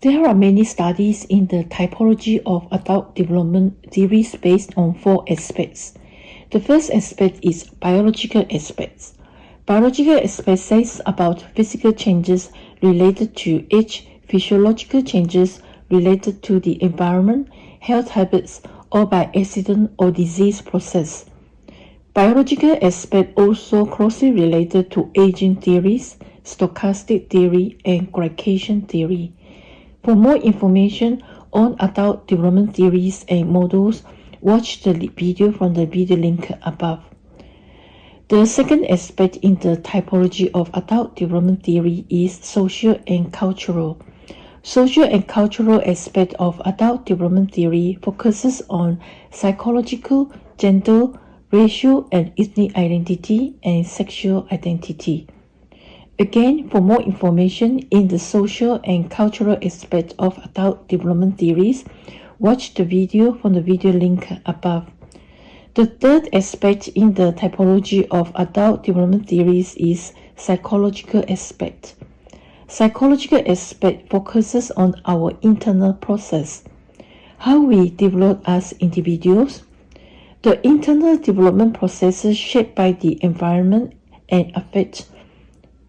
There are many studies in the typology of adult development theories based on four aspects. The first aspect is biological aspects. Biological aspect says about physical changes related to age, physiological changes related to the environment, health habits, or by accident or disease process. Biological aspect also closely related to aging theories, stochastic theory, and glycation theory. For more information on adult development theories and models, watch the video from the video link above. The second aspect in the typology of adult development theory is social and cultural. Social and cultural aspect of adult development theory focuses on psychological, gender, racial and ethnic identity, and sexual identity. Again, for more information in the social and cultural aspect of adult development theories, watch the video from the video link above. The third aspect in the typology of adult development theories is psychological aspect. Psychological aspect focuses on our internal process, how we develop as individuals, the internal development processes shaped by the environment and affect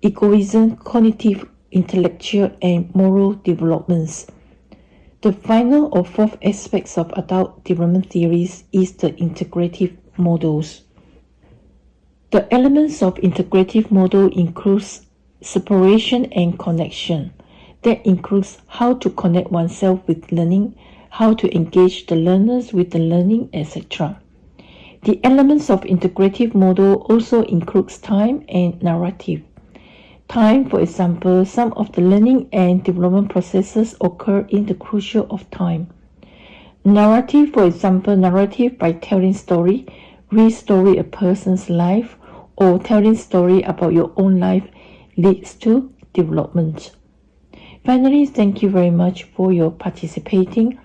egoism, cognitive, intellectual, and moral developments. The final or fourth aspects of adult development theories is the integrative models. The elements of integrative model includes separation and connection. That includes how to connect oneself with learning, how to engage the learners with the learning, etc. The elements of integrative model also includes time and narrative. Time, for example, some of the learning and development processes occur in the crucial of time. Narrative, for example, narrative by telling story, re-story a person's life, or telling story about your own life leads to development. Finally, thank you very much for your participating,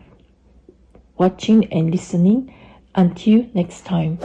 watching and listening. Until next time.